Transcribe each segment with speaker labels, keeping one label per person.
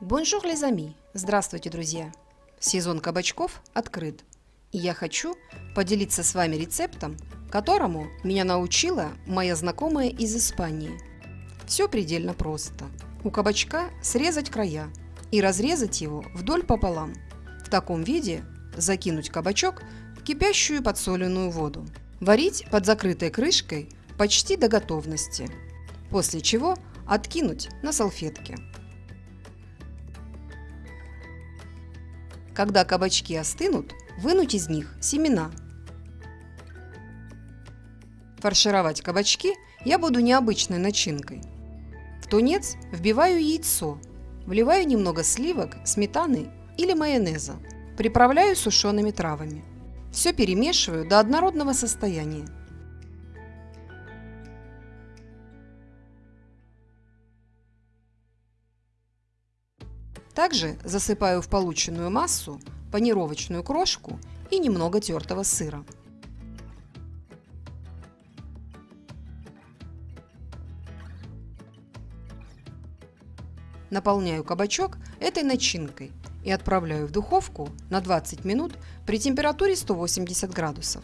Speaker 1: Bonjour, les amis! Здравствуйте, друзья! Сезон кабачков открыт. И я хочу поделиться с вами рецептом, которому меня научила моя знакомая из Испании. Все предельно просто. У кабачка срезать края и разрезать его вдоль пополам. В таком виде закинуть кабачок в кипящую подсоленную воду. Варить под закрытой крышкой почти до готовности. После чего откинуть на салфетке. Когда кабачки остынут, вынуть из них семена. Фаршировать кабачки я буду необычной начинкой. В тунец вбиваю яйцо, вливаю немного сливок, сметаны или майонеза. Приправляю сушеными травами. Все перемешиваю до однородного состояния. Также засыпаю в полученную массу панировочную крошку и немного тертого сыра. Наполняю кабачок этой начинкой и отправляю в духовку на 20 минут при температуре 180 градусов.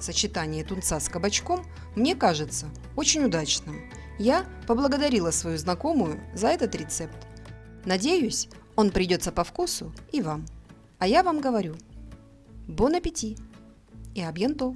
Speaker 1: Сочетание тунца с кабачком мне кажется очень удачным. Я поблагодарила свою знакомую за этот рецепт. Надеюсь, он придется по вкусу и вам. А я вам говорю, бон аппетит и абьянто!